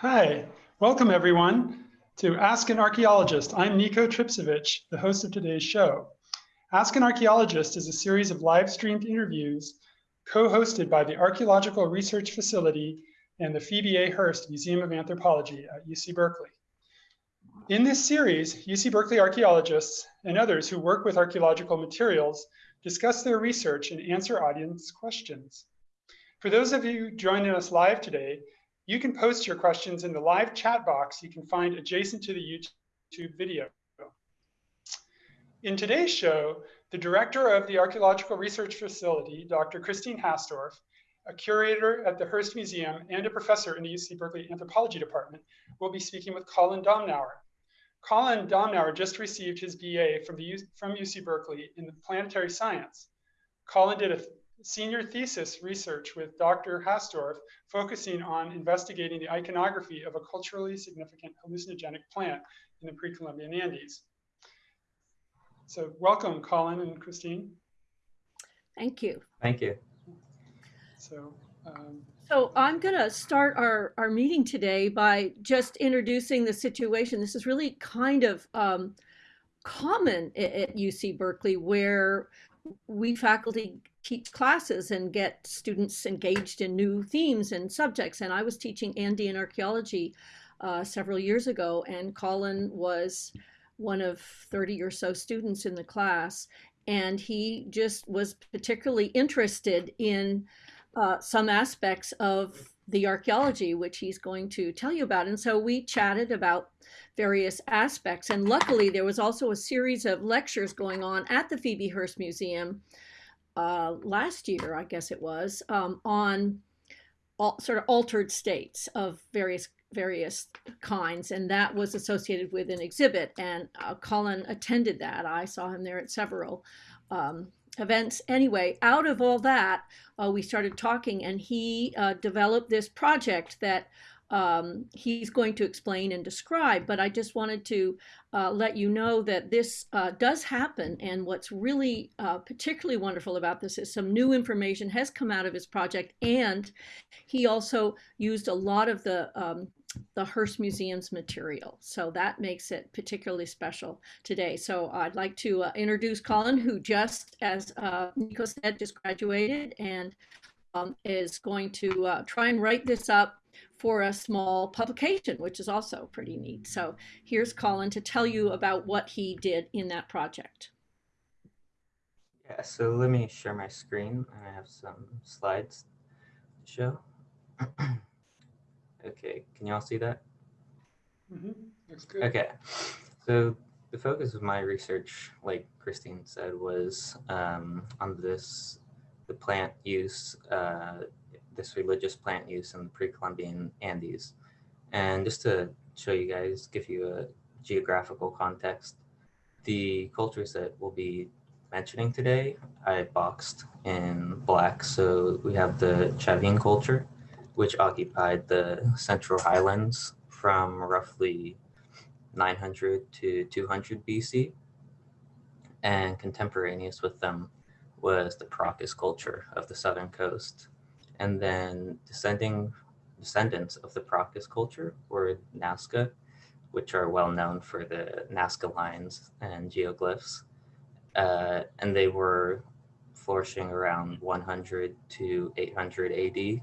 Hi, welcome everyone to Ask an Archaeologist. I'm Nico Tripcevich, the host of today's show. Ask an Archaeologist is a series of live streamed interviews co-hosted by the Archaeological Research Facility and the Phoebe A. Hearst Museum of Anthropology at UC Berkeley. In this series, UC Berkeley archaeologists and others who work with archaeological materials discuss their research and answer audience questions. For those of you joining us live today, you can post your questions in the live chat box you can find adjacent to the YouTube video. In today's show, the director of the Archaeological Research Facility, Dr. Christine Hastorf, a curator at the Hearst Museum and a professor in the UC Berkeley Anthropology Department, will be speaking with Colin Domnauer. Colin Domnauer just received his BA from, the, from UC Berkeley in planetary science. Colin did a senior thesis research with Dr. Hastorf focusing on investigating the iconography of a culturally significant hallucinogenic plant in the pre-Columbian Andes. So welcome, Colin and Christine. Thank you. Thank you. So, um, so I'm going to start our, our meeting today by just introducing the situation. This is really kind of um, common at, at UC Berkeley where we faculty teach classes and get students engaged in new themes and subjects. And I was teaching Andean archaeology uh, several years ago, and Colin was one of 30 or so students in the class. And he just was particularly interested in uh, some aspects of the archaeology, which he's going to tell you about. And so we chatted about various aspects. And luckily, there was also a series of lectures going on at the Phoebe Hearst Museum uh, last year, I guess it was, um, on all, sort of altered states of various various kinds, and that was associated with an exhibit. And uh, Colin attended that. I saw him there at several um, events. Anyway, out of all that, uh, we started talking, and he uh, developed this project that um, he's going to explain and describe. But I just wanted to uh, let you know that this uh, does happen. And what's really uh, particularly wonderful about this is some new information has come out of his project. And he also used a lot of the um, the Hearst Museum's material. So that makes it particularly special today. So I'd like to uh, introduce Colin, who just, as uh, Nico said, just graduated and um, is going to uh, try and write this up for a small publication, which is also pretty neat. So here's Colin to tell you about what he did in that project. Yeah, so let me share my screen. I have some slides to show. okay, can you all see that? Mm -hmm. Looks good. Okay, so the focus of my research, like Christine said, was um, on this, the plant use uh, this religious plant use in the pre-Columbian Andes. And just to show you guys, give you a geographical context, the cultures that we'll be mentioning today, I boxed in black. So we have the Chavin culture, which occupied the central highlands from roughly 900 to 200 BC. And contemporaneous with them was the Paracas culture of the southern coast, and then descending descendants of the Paracas culture were Nazca, which are well known for the Nazca lines and geoglyphs. Uh, and they were flourishing around 100 to 800 AD.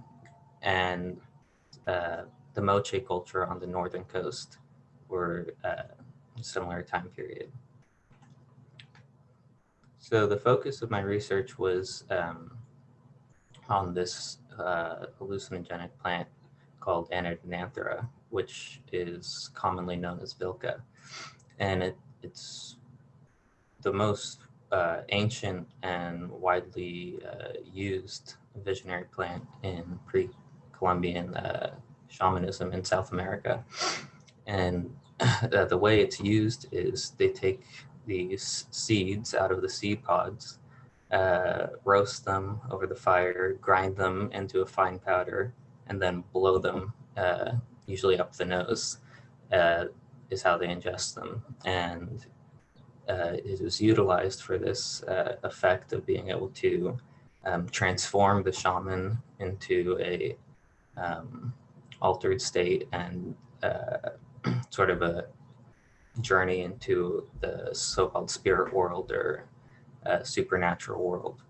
And uh, the Moche culture on the northern coast were uh, similar time period. So the focus of my research was um, on this uh, hallucinogenic plant called Anadenanthera, which is commonly known as Vilca. And it, it's the most uh, ancient and widely uh, used visionary plant in pre-Columbian uh, shamanism in South America. And the way it's used is they take these seeds out of the seed pods uh, roast them over the fire, grind them into a fine powder, and then blow them, uh, usually up the nose, uh, is how they ingest them. And uh, it is utilized for this uh, effect of being able to um, transform the shaman into a um, altered state and uh, sort of a journey into the so-called spirit world or uh, supernatural world.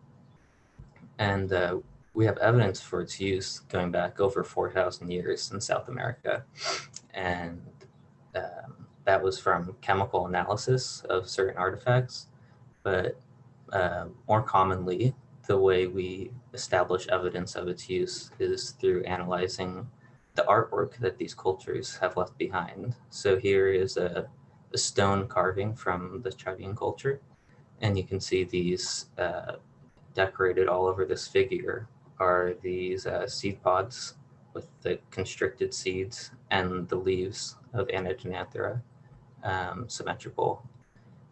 And uh, we have evidence for its use going back over 4,000 years in South America. And um, that was from chemical analysis of certain artifacts. But uh, more commonly, the way we establish evidence of its use is through analyzing the artwork that these cultures have left behind. So here is a, a stone carving from the Chavin culture. And you can see these uh, decorated all over this figure are these uh, seed pods with the constricted seeds and the leaves of Anadenanthera um, symmetrical.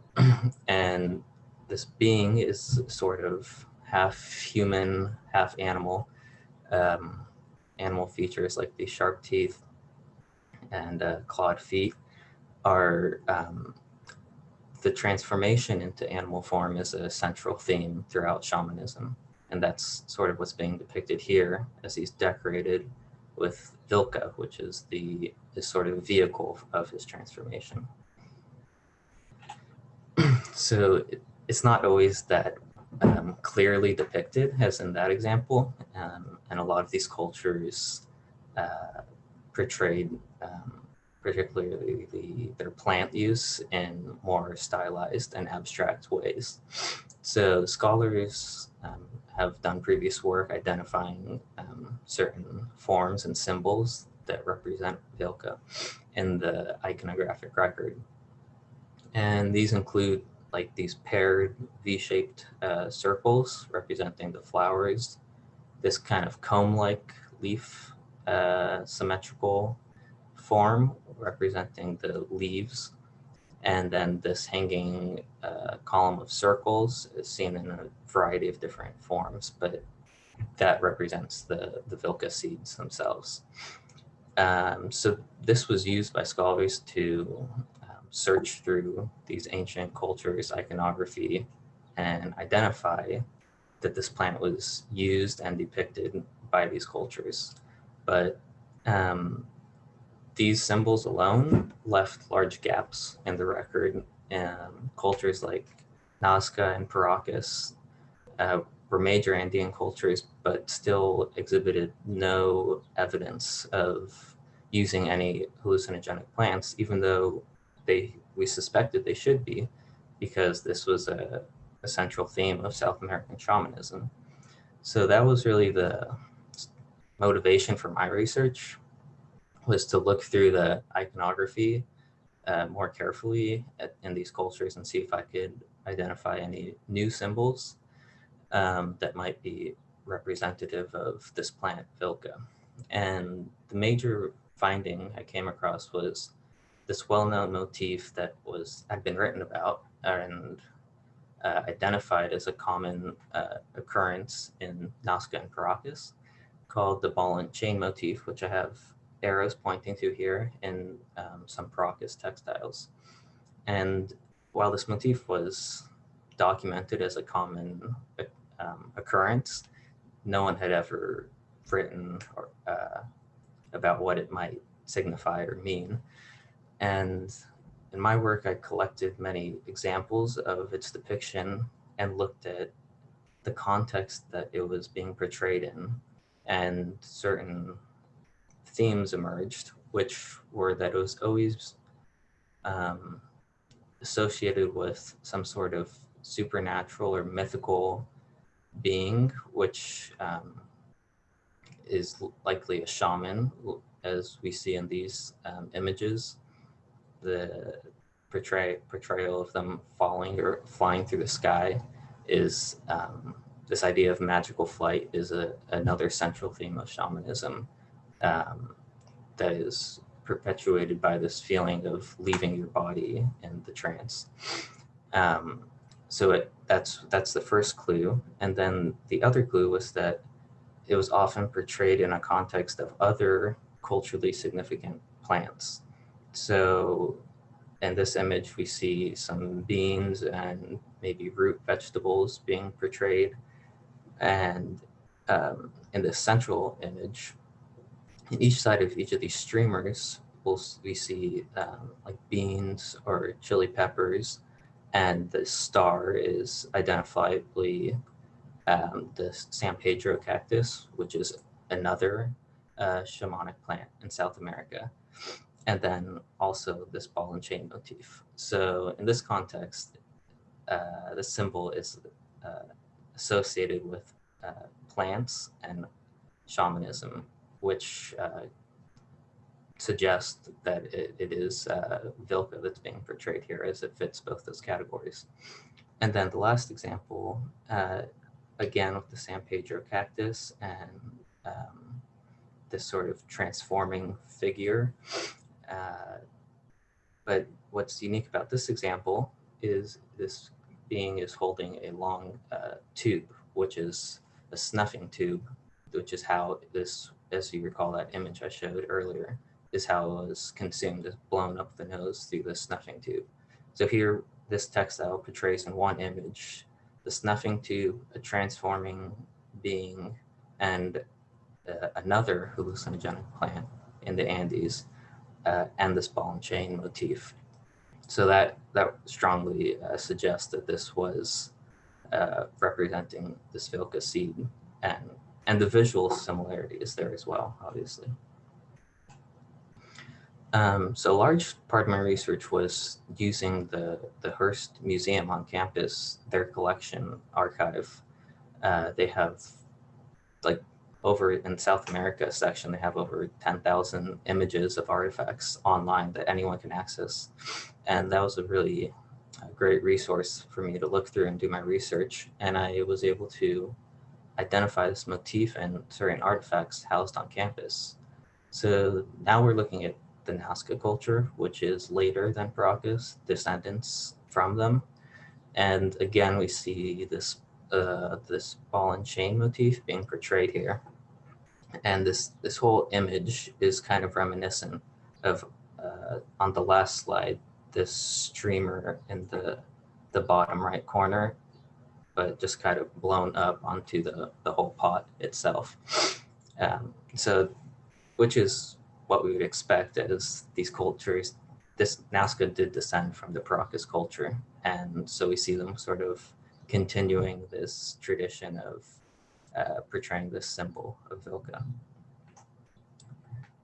and this being is sort of half human, half animal. Um, animal features like these sharp teeth and uh, clawed feet are um, the transformation into animal form is a central theme throughout shamanism. And that's sort of what's being depicted here as he's decorated with Vilca, which is the, the sort of vehicle of his transformation. so it's not always that um, clearly depicted as in that example. Um, and a lot of these cultures uh, portrayed um, particularly the, their plant use in more stylized and abstract ways. So scholars um, have done previous work identifying um, certain forms and symbols that represent Vilca in the iconographic record. And these include like these paired V-shaped uh, circles representing the flowers, this kind of comb-like leaf uh, symmetrical form representing the leaves, and then this hanging uh, column of circles is seen in a variety of different forms, but that represents the, the Vilca seeds themselves. Um, so this was used by scholars to search through these ancient cultures, iconography, and identify that this plant was used and depicted by these cultures. But um, these symbols alone left large gaps in the record. Um, cultures like Nazca and Paracas uh, were major Andean cultures, but still exhibited no evidence of using any hallucinogenic plants, even though they we suspected they should be because this was a, a central theme of South American shamanism. So that was really the motivation for my research was to look through the iconography uh, more carefully at, in these cultures and see if I could identify any new symbols um, that might be representative of this plant Vilca. And the major finding I came across was this well-known motif that was had been written about and uh, identified as a common uh, occurrence in Nazca and Paracas called the ball and chain motif, which I have arrows pointing to here in um, some Paracas textiles. And while this motif was documented as a common um, occurrence, no one had ever written or, uh, about what it might signify or mean. And in my work, I collected many examples of its depiction and looked at the context that it was being portrayed in and certain themes emerged, which were that it was always um, associated with some sort of supernatural or mythical being, which um, is likely a shaman, as we see in these um, images. The portray portrayal of them falling or flying through the sky is um, this idea of magical flight is a, another central theme of shamanism um, that is perpetuated by this feeling of leaving your body in the trance. Um, so it, that's that's the first clue, and then the other clue was that it was often portrayed in a context of other culturally significant plants so in this image, we see some beans and maybe root vegetables being portrayed. And um, in the central image, in each side of each of these streamers, we'll, we see um, like beans or chili peppers, and the star is identifiably um, the San Pedro cactus, which is another uh, shamanic plant in South America. And then also this ball and chain motif. So in this context, uh, the symbol is uh, associated with uh, plants and shamanism, which uh, suggests that it, it is uh, Vilca that's being portrayed here as it fits both those categories. And then the last example, uh, again with the San Pedro cactus and um, this sort of transforming figure. Uh, but what's unique about this example is this being is holding a long uh, tube, which is a snuffing tube, which is how this, as you recall that image I showed earlier, is how it was consumed, blown up the nose through the snuffing tube. So here, this textile portrays in one image, the snuffing tube, a transforming being, and uh, another hallucinogenic plant in the Andes, uh, and this ball and chain motif. So that, that strongly uh, suggests that this was uh, representing this Vilca seed and, and the visual similarity is there as well, obviously. Um, so a large part of my research was using the, the Hearst Museum on campus, their collection archive. Uh, they have like over in South America section, they have over 10,000 images of artifacts online that anyone can access. And that was a really uh, great resource for me to look through and do my research. And I was able to identify this motif and certain artifacts housed on campus. So now we're looking at the Nazca culture, which is later than Paracas, descendants from them. And again, we see this uh, this ball and chain motif being portrayed here. And this, this whole image is kind of reminiscent of, uh, on the last slide, this streamer in the, the bottom right corner, but just kind of blown up onto the, the whole pot itself. Um, so, which is what we would expect as these cultures, this Nazca did descend from the Paracas culture. And so we see them sort of continuing this tradition of uh, portraying this symbol of Vilca.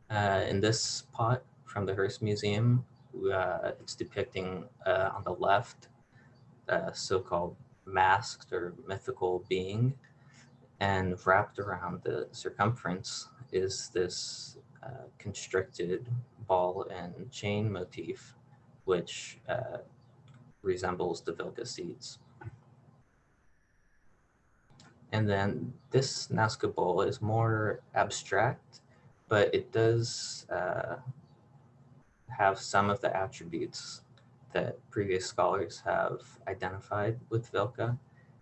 Uh, in this pot from the Hearst Museum, uh, it's depicting uh, on the left a so-called masked or mythical being and wrapped around the circumference is this uh, constricted ball and chain motif which uh, resembles the Vilca seeds. And then this Nazca bowl is more abstract, but it does uh, have some of the attributes that previous scholars have identified with Vilca,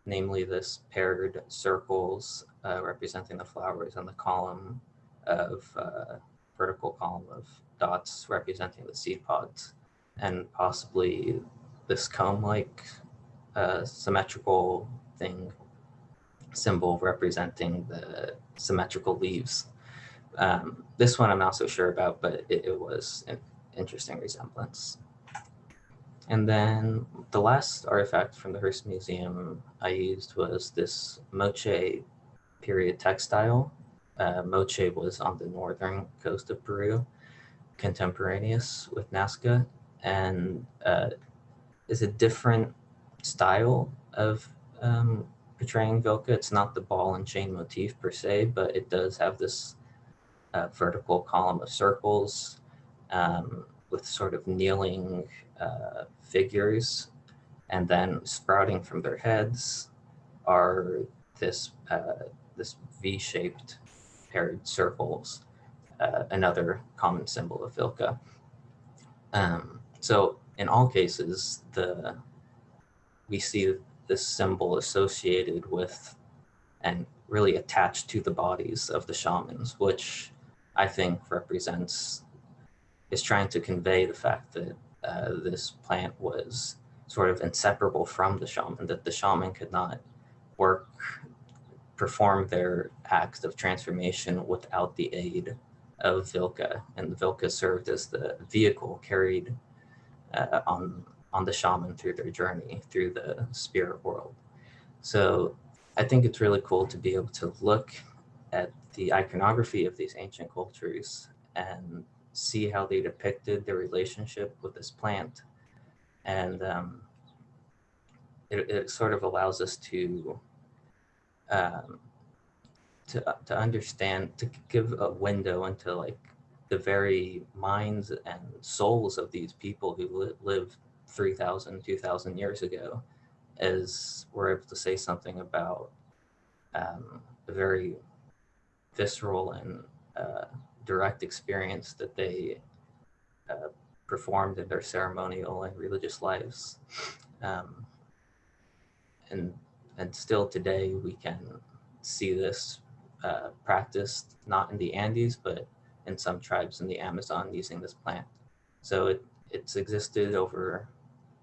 namely this paired circles uh, representing the flowers and the column of uh, vertical column of dots representing the seed pods, and possibly this comb-like uh, symmetrical thing symbol representing the symmetrical leaves. Um, this one I'm not so sure about, but it, it, was an interesting resemblance. And then the last artifact from the Hearst Museum I used was this Moche period textile. Uh, Moche was on the northern coast of Peru, contemporaneous with Nazca, and uh, is a different style of um, portraying Vilca. It's not the ball and chain motif per se, but it does have this uh, vertical column of circles um, with sort of kneeling uh, figures. And then sprouting from their heads are this, uh, this V-shaped paired circles, uh, another common symbol of Vilca. Um, so in all cases, the we see this symbol associated with and really attached to the bodies of the shamans, which I think represents, is trying to convey the fact that uh, this plant was sort of inseparable from the shaman, that the shaman could not work, perform their acts of transformation without the aid of Vilca, and the Vilca served as the vehicle carried uh, on on the shaman through their journey through the spirit world. So I think it's really cool to be able to look at the iconography of these ancient cultures and see how they depicted their relationship with this plant. And um, it, it, sort of allows us to um, to, to understand, to give a window into like the very minds and souls of these people who li lived 3,000, 2,000 years ago, as we're able to say something about um, a very visceral and uh, direct experience that they uh, performed in their ceremonial and religious lives. Um, and, and still today we can see this uh, practiced not in the Andes, but in some tribes in the Amazon using this plant. So it, it's existed over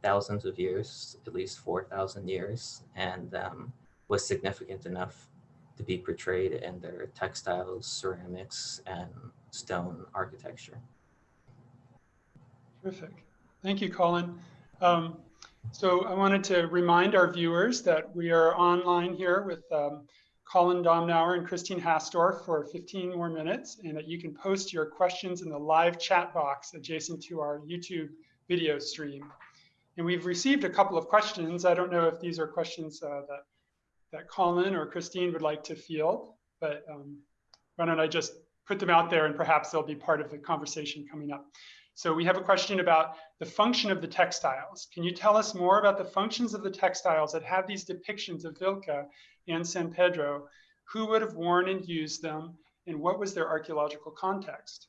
thousands of years, at least 4,000 years, and um, was significant enough to be portrayed in their textiles, ceramics, and stone architecture. Terrific. Thank you, Colin. Um, so I wanted to remind our viewers that we are online here with um, Colin Domnauer and Christine Hastorf for 15 more minutes and that you can post your questions in the live chat box adjacent to our YouTube video stream. And we've received a couple of questions. I don't know if these are questions uh, that, that Colin or Christine would like to field, but um, why don't I just put them out there and perhaps they'll be part of the conversation coming up. So we have a question about the function of the textiles. Can you tell us more about the functions of the textiles that have these depictions of Vilca and San Pedro, who would have worn and used them, and what was their archaeological context?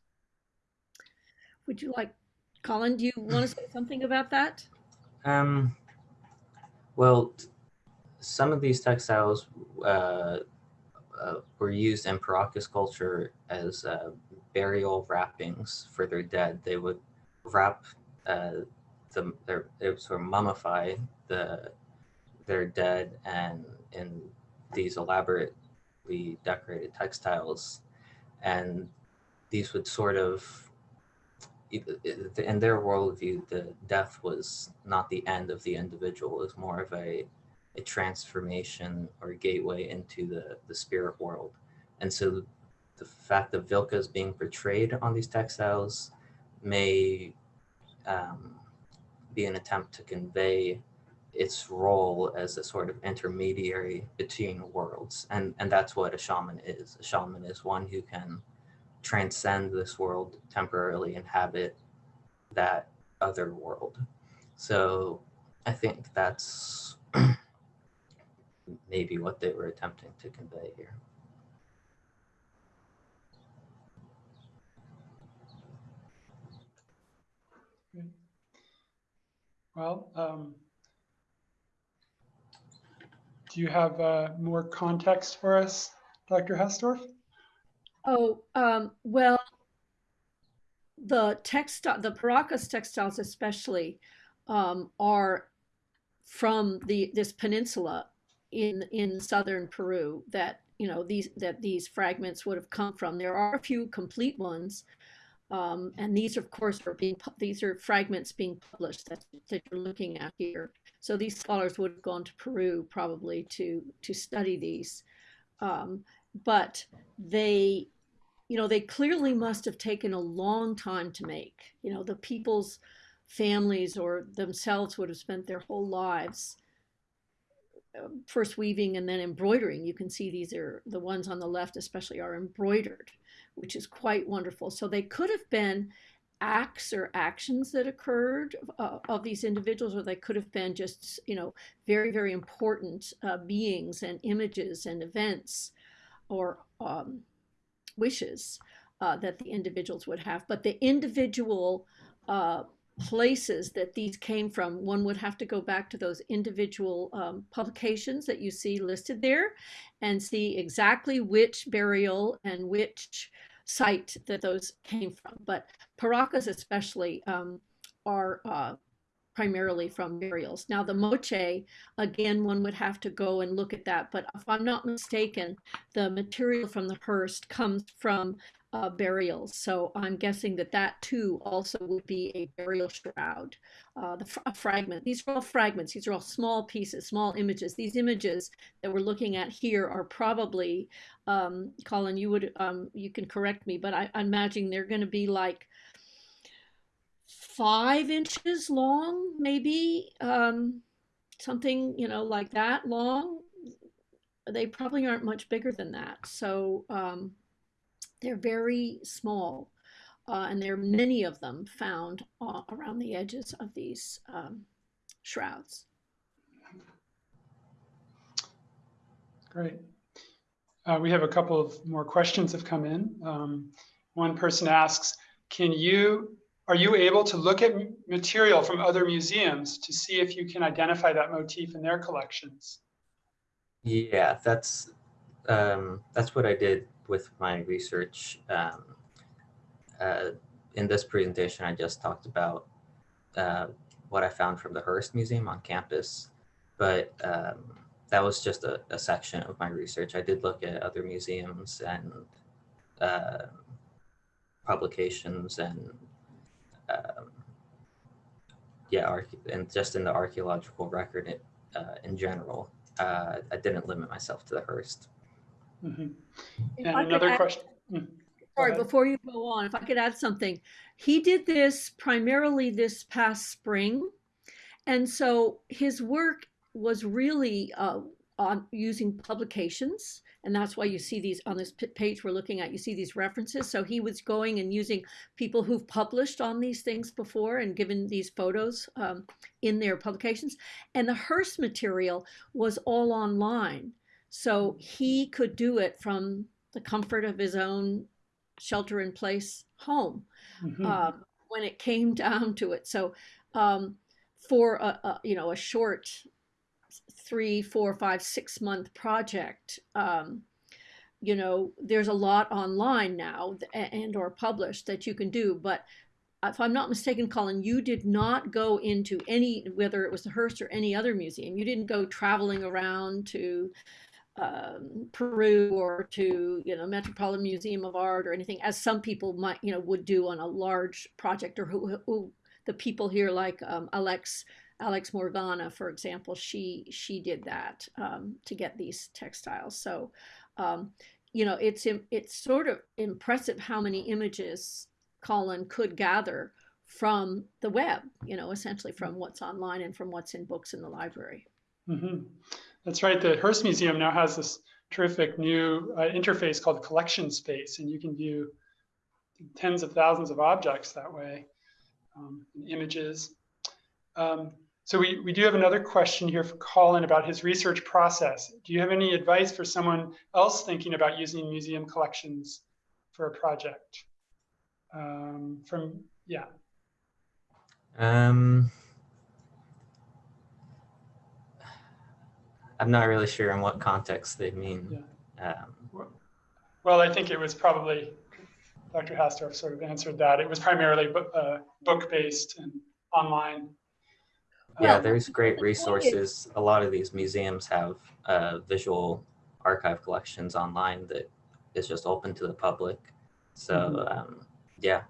Would you like, Colin, do you want to say something about that? Um, well, some of these textiles uh, uh, were used in Paracas culture as uh, burial wrappings for their dead. They would wrap uh, the, their, they would sort of mummify the their dead and in these elaborately decorated textiles. And these would sort of, in their worldview, the death was not the end of the individual, it was more of a, a transformation or gateway into the, the spirit world. And so the fact that Vilca is being portrayed on these textiles may um, be an attempt to convey its role as a sort of intermediary between worlds. And, and that's what a shaman is. A shaman is one who can transcend this world temporarily, inhabit that other world. So I think that's maybe what they were attempting to convey here. Well, um, do you have uh, more context for us, Dr. Hastorf? Oh, um, well, the textile, the Paracas textiles especially, um, are from the this peninsula in in southern Peru that you know these that these fragments would have come from. There are a few complete ones, um, and these of course are being these are fragments being published that, that you're looking at here. So these scholars would have gone to Peru probably to to study these, um, but they, you know, they clearly must have taken a long time to make. You know, the people's families or themselves would have spent their whole lives first weaving and then embroidering. You can see these are the ones on the left, especially, are embroidered, which is quite wonderful. So they could have been acts or actions that occurred uh, of these individuals, or they could have been just, you know, very, very important uh, beings and images and events or um, wishes uh, that the individuals would have. But the individual uh, places that these came from, one would have to go back to those individual um, publications that you see listed there and see exactly which burial and which site that those came from. But Paracas especially um, are uh, primarily from burials. Now the moche, again, one would have to go and look at that. But if I'm not mistaken, the material from the Hearst comes from uh, burials. So I'm guessing that that too also would be a burial shroud, uh, the fr- fragment. These are all fragments. These are all small pieces, small images. These images that we're looking at here are probably, um, Colin, you would um, you can correct me, but I, I'm imagining they're going to be like five inches long, maybe um, something you know like that long. They probably aren't much bigger than that. So um, they're very small, uh, and there are many of them found uh, around the edges of these um, shrouds. Great. Uh, we have a couple of more questions have come in. Um, one person asks, can you, are you able to look at material from other museums to see if you can identify that motif in their collections? Yeah, that's um, that's what I did with my research. Um, uh, in this presentation, I just talked about uh, what I found from the Hearst Museum on campus, but um, that was just a, a, section of my research. I did look at other museums and uh, publications and um, yeah, and just in the archaeological record uh, in general. Uh, I didn't limit myself to the Hearst. Mm -hmm. And another add, question. Sorry, before you go on, if I could add something. He did this primarily this past spring. And so his work was really uh, on using publications. And that's why you see these on this page we're looking at, you see these references. So he was going and using people who've published on these things before and given these photos um, in their publications. And the Hearst material was all online. So he could do it from the comfort of his own shelter in place home mm-hmm. uh, when it came down to it. So um, for a, a, you know a short three, four, five, six month project, um, you know there's a lot online now and or published that you can do, but if I'm not mistaken, Colin, you did not go into any, whether it was the Hearst or any other museum, you didn't go traveling around to um, Peru or to you know Metropolitan Museum of Art or anything, as some people might you know would do on a large project, or who, who the people here like um, Alex Alex Morgana, for example, she she did that um, to get these textiles. So um, you know it's it's sort of impressive how many images Colin could gather from the web. You know, essentially from what's online and from what's in books in the library. Mm -hmm. That's right. The Hearst Museum now has this terrific new uh, interface called Collection Space, and you can view tens of thousands of objects that way, um, images. Um, so we, we do have another question here for Colin about his research process. Do you have any advice for someone else thinking about using museum collections for a project? Um, from, yeah. Um, I'm not really sure in what context they mean. Yeah. Um, well, I think it was probably Dr. Hastorf sort of answered that. It was primarily uh, book-based and online. Yeah, there's great resources. A lot of these museums have uh, visual archive collections online that is just open to the public. So, mm -hmm. um, yeah.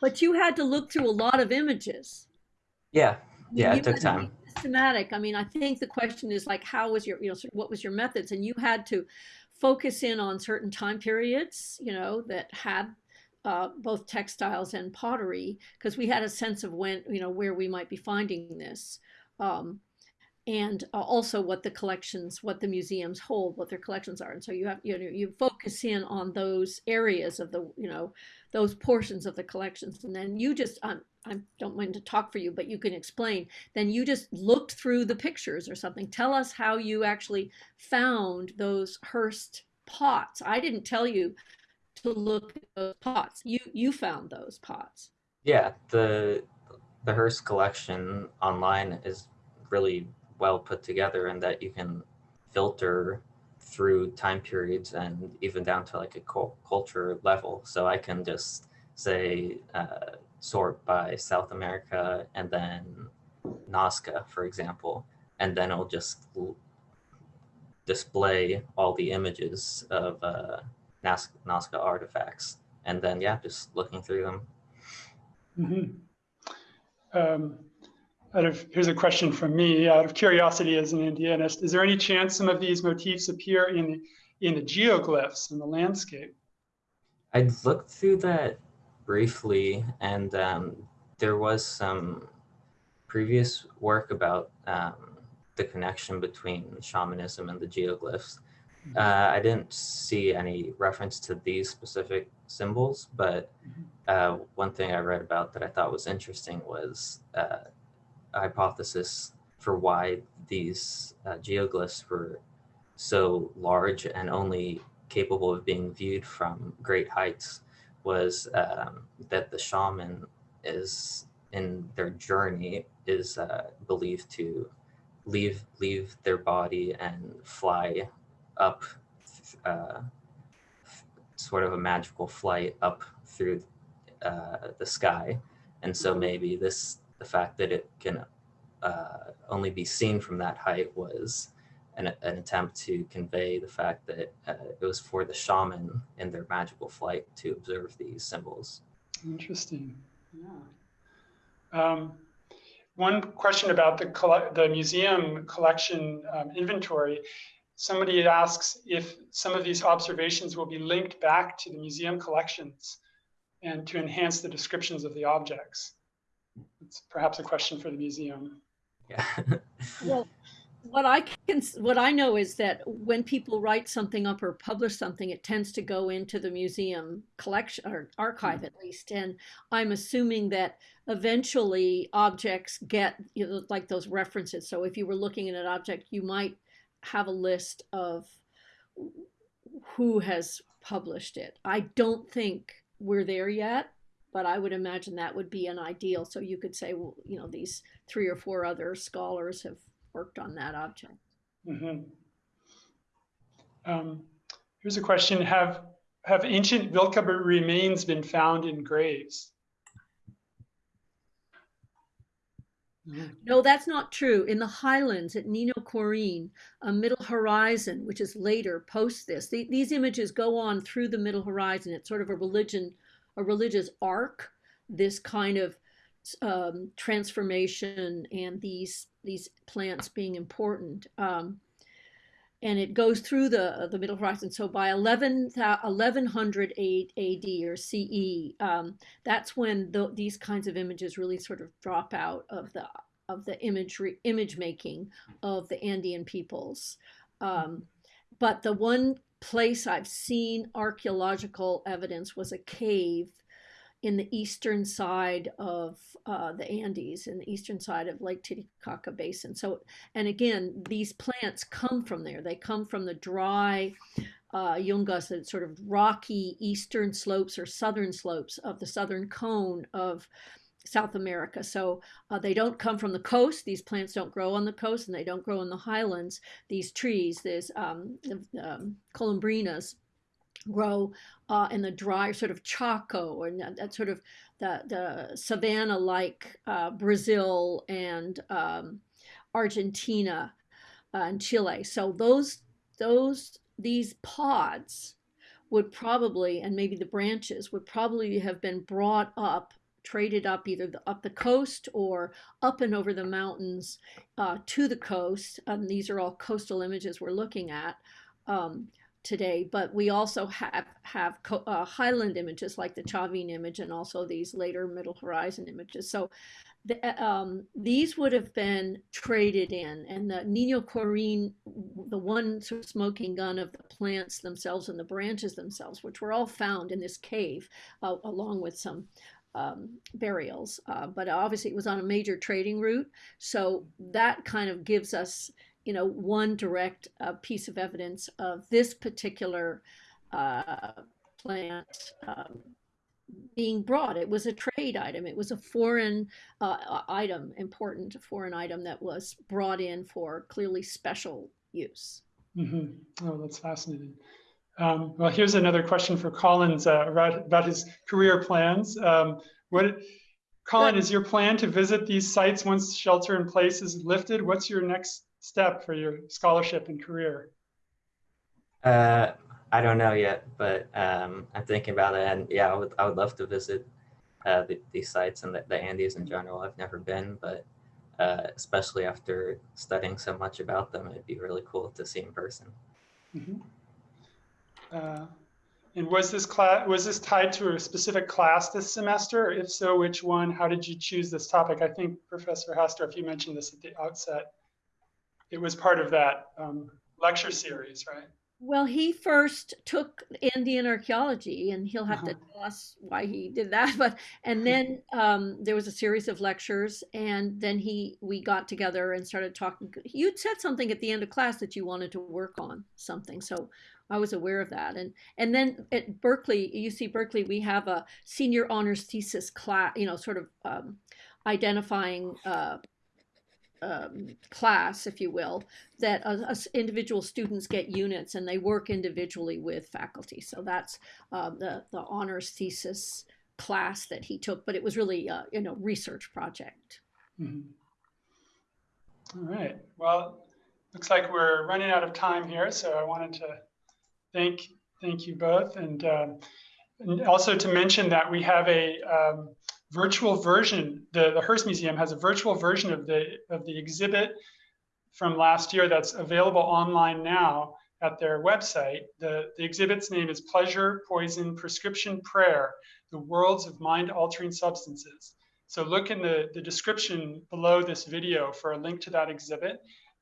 But you had to look through a lot of images. Yeah, yeah, you it took time systematic. I mean, I think the question is like, how was your, you know, what was your methods? And you had to focus in on certain time periods, you know, that had uh, both textiles and pottery, because we had a sense of when, you know, where we might be finding this. Um, and uh, also what the collections, what the museums hold, what their collections are. And so you have, you know, you focus in on those areas of the, you know, those portions of the collections. And then you just, um, I don't mind to talk for you, but you can explain. Then you just looked through the pictures or something. Tell us how you actually found those Hearst pots. I didn't tell you to look at those pots. You you found those pots. Yeah, the the Hearst collection online is really well put together in that you can filter through time periods and even down to like a culture level. So I can just say uh, sort by South America and then Nazca, for example, and then it'll just display all the images of uh, Nazca, Nazca artifacts. And then, yeah, just looking through them. Mm-hmm. Um, out of, here's a question from me, out of curiosity as an Andeanist, is there any chance some of these motifs appear in, in the geoglyphs in the landscape? I looked through that briefly and um, there was some previous work about um, the connection between shamanism and the geoglyphs. Uh, I didn't see any reference to these specific symbols, but uh, one thing I read about that I thought was interesting was uh, a hypothesis for why these uh, geoglyphs were so large and only capable of being viewed from great heights was um, that the shaman is in their journey is uh, believed to leave leave their body and fly up uh, sort of a magical flight up through uh, the sky. And so maybe this, the fact that it can uh, only be seen from that height was an, an attempt to convey the fact that uh, it was for the shaman in their magical flight to observe these symbols. Interesting. Yeah. Um, one question about the, the museum collection um, inventory somebody asks if some of these observations will be linked back to the museum collections and to enhance the descriptions of the objects. It's perhaps a question for the museum. Yeah. well, what I can, what I know is that when people write something up or publish something, it tends to go into the museum collection or archive mm. at least. And I'm assuming that eventually objects get you know, like those references. So if you were looking at an object, you might have a list of who has published it. I don't think we're there yet, but I would imagine that would be an ideal. So you could say, well, you know, these three or four other scholars have worked on that object. Mm -hmm. um, here's a question: Have have ancient Vilcabit remains been found in graves? No, that's not true. In the highlands at Niño Korin, a middle horizon, which is later post this, the, these images go on through the middle horizon. It's sort of a religion, a religious arc, this kind of um, transformation and these these plants being important. Um, and it goes through the the middle horizon. So by 11, 1100 AD or CE, um, that's when the, these kinds of images really sort of drop out of the of the imagery image making of the Andean peoples. Um, but the one place I've seen archaeological evidence was a cave in the eastern side of uh, the Andes, in the eastern side of Lake Titicaca Basin. So, and again, these plants come from there. They come from the dry uh, yungas, the sort of rocky eastern slopes or southern slopes of the southern cone of South America. So uh, they don't come from the coast. These plants don't grow on the coast and they don't grow in the highlands. These trees, these um, um, colubrinas, grow uh, in the dry sort of Chaco and that, sort of the, the savanna-like uh, Brazil and um, Argentina uh, and Chile. So those, those, these pods would probably, and maybe the branches would probably have been brought up traded up either the, up the coast or up and over the mountains uh, to the coast. And these are all coastal images we're looking at. Um, today, but we also have have uh, highland images like the Chavin image and also these later Middle Horizon images. So the, um, these would have been traded in, and the Niño Korin, the one sort of smoking gun of the plants themselves and the branches themselves, which were all found in this cave, uh, along with some um, burials. Uh, but obviously, it was on a major trading route, so that kind of gives us you know, one direct uh, piece of evidence of this particular uh, plant um, being brought. It was a trade item. It was a foreign uh, item, important foreign item that was brought in for clearly special use. Mm -hmm. Oh, that's fascinating. Um, well, here's another question for Collins uh, about, about his career plans. Um, what, Colin, is your plan to visit these sites once shelter in place is lifted? What's your next step for your scholarship and career? Uh, I don't know yet, but um, I'm thinking about it, and yeah, I would I would love to visit uh, the, these sites and the, the Andes in general. I've never been, but uh, especially after studying so much about them, it'd be really cool to see in person. Mhm. Uh, And was this class, was this tied to a specific class this semester? Or If so, which one? How did you choose this topic? I think Professor Hastorf, you mentioned this at the outset. It was part of that um, lecture series, right? Well, he first took Andean archaeology, and he'll have to Uh-huh. tell us why he did that. But and then um, there was a series of lectures, and then he we got together and started talking. You'd said something at the end of class that you wanted to work on something, so I was aware of that. And and then at Berkeley, UC Berkeley, we have a senior honors thesis class, you know, sort of um, identifying. Uh, um, class, if you will, that uh, individual students get units and they work individually with faculty. So that's um, the the honors thesis class that he took, but it was really uh, you know research project. Mm -hmm. All right. Well, looks like we're running out of time here, so I wanted to thank thank you both, and, um, and also to mention that we have a um, virtual version. The the Hearst Museum has a virtual version of the of the exhibit from last year that's available online now at their website. The, the exhibit's name is Pleasure, Poison, Prescription Prayer, The Worlds of Mind-Altering Substances. So look in the, the description below this video for a link to that exhibit.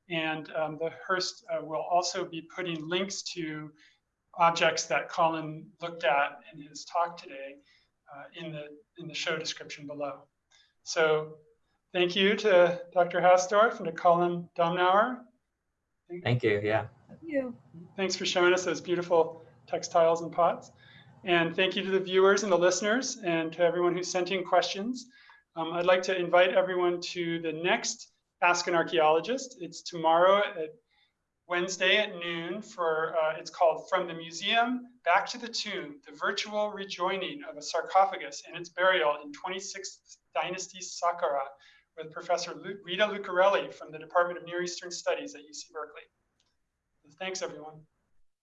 And um, the Hearst uh, will also be putting links to objects that Colin looked at in his talk today uh, in, the, in the show description below. So thank you to Dr. Hastorf and to Colin Domnauer. Thank you. Yeah. You. Thanks for showing us those beautiful textiles and pots. And thank you to the viewers and the listeners and to everyone who sent in questions. Um, I'd like to invite everyone to the next Ask an Archaeologist. It's tomorrow at Wednesday at noon for, uh, it's called From the Museum Back to the Tomb, the virtual rejoining of a sarcophagus and its burial in 26th Dynasty Saqqara with Professor Lu- Rita Lucarelli from the Department of Near Eastern Studies at UC Berkeley. Thanks, everyone.